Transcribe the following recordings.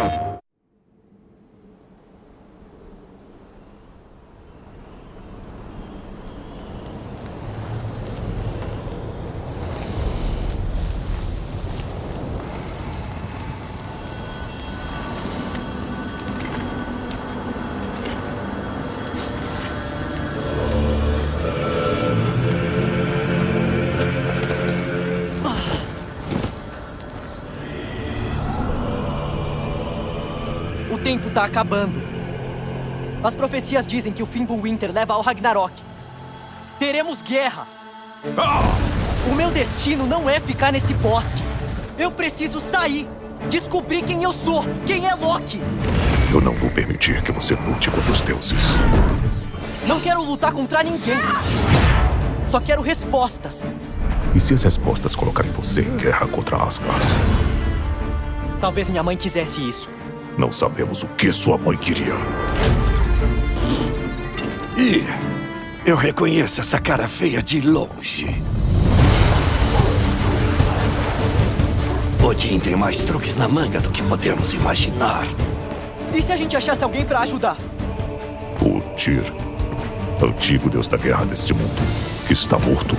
Huh. O tempo tá acabando. As profecias dizem que o Fimbulwinter leva ao Ragnarok. Teremos guerra. O meu destino não é ficar nesse bosque. Eu preciso sair. Descobrir quem eu sou. Quem é Loki. Eu não vou permitir que você lute contra os deuses. Não quero lutar contra ninguém. Só quero respostas. E se as respostas colocarem você em guerra contra Asgard? Talvez minha mãe quisesse isso. Não sabemos o que sua mãe queria. E eu reconheço essa cara feia de longe. Odin tem mais truques na manga do que podemos imaginar. E se a gente achasse alguém pra ajudar? O Tyr, antigo deus da guerra deste mundo, que está morto.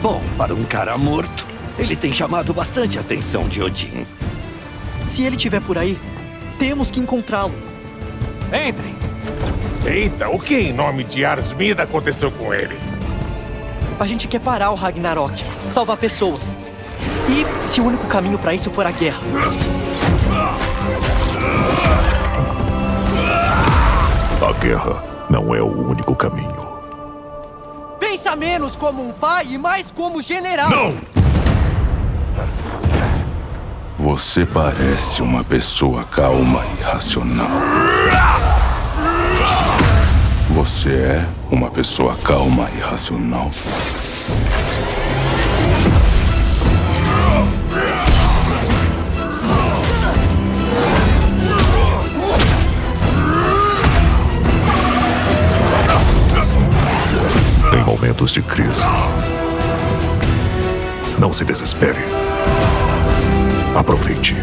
Bom, para um cara morto, ele tem chamado bastante a atenção de Odin. Se ele estiver por aí, temos que encontrá-lo. Entrem. Eita, o que em nome de Arsmida aconteceu com ele? A gente quer parar o Ragnarok, salvar pessoas. E se o único caminho pra isso for a guerra? A guerra não é o único caminho. Pensa menos como um pai e mais como general. Não! Você parece uma pessoa calma e racional. Você é uma pessoa calma e racional. Em momentos de crise, não se desespere. Aproveite.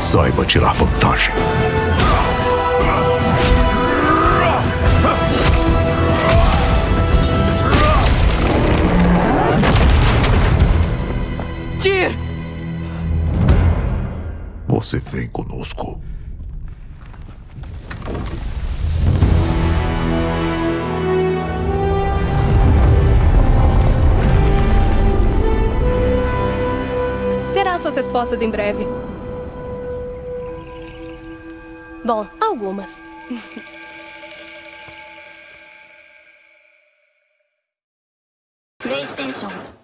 Saiba tirar vantagem. Tyr! Você vem conosco. Respostas em breve. Bom, algumas. PlayStation